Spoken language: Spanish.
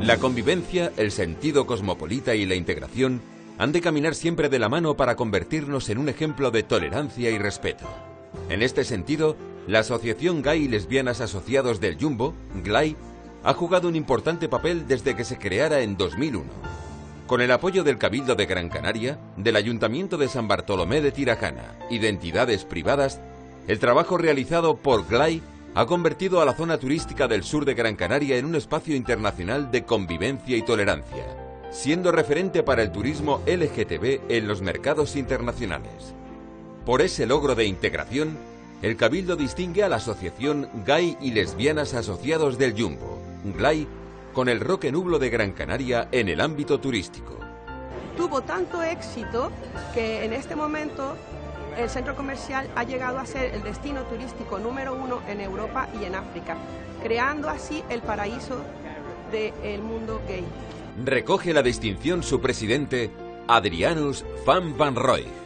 La convivencia, el sentido cosmopolita y la integración han de caminar siempre de la mano para convertirnos en un ejemplo de tolerancia y respeto. En este sentido, la Asociación Gay y Lesbianas Asociados del Jumbo, GLAI, ha jugado un importante papel desde que se creara en 2001. Con el apoyo del Cabildo de Gran Canaria, del Ayuntamiento de San Bartolomé de Tirajana y de entidades privadas, el trabajo realizado por GLAI ha convertido a la zona turística del sur de Gran Canaria en un espacio internacional de convivencia y tolerancia, siendo referente para el turismo LGTB en los mercados internacionales. Por ese logro de integración, el Cabildo distingue a la Asociación Gay y Lesbianas Asociados del Jumbo, GLAI, con el Roque Nublo de Gran Canaria en el ámbito turístico. Tuvo tanto éxito que en este momento el centro comercial ha llegado a ser el destino turístico número uno en Europa y en África, creando así el paraíso del mundo gay. Recoge la distinción su presidente, Adrianus Van Van Roy.